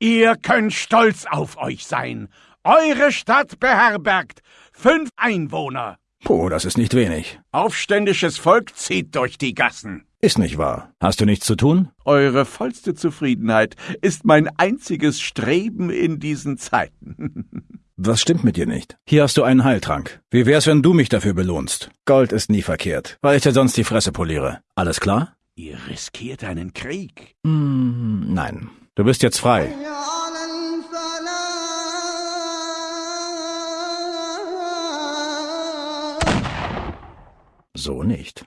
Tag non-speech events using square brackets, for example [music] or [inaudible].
Ihr könnt stolz auf euch sein. Eure Stadt beherbergt fünf Einwohner. Puh, das ist nicht wenig. Aufständisches Volk zieht durch die Gassen. Ist nicht wahr. Hast du nichts zu tun? Eure vollste Zufriedenheit ist mein einziges Streben in diesen Zeiten. [laughs] Was stimmt mit dir nicht? Hier hast du einen Heiltrank. Wie wär's, wenn du mich dafür belohnst? Gold ist nie verkehrt, weil ich dir sonst die Fresse poliere. Alles klar? Ihr riskiert einen Krieg. Hm, nein. Du bist jetzt frei. So nicht.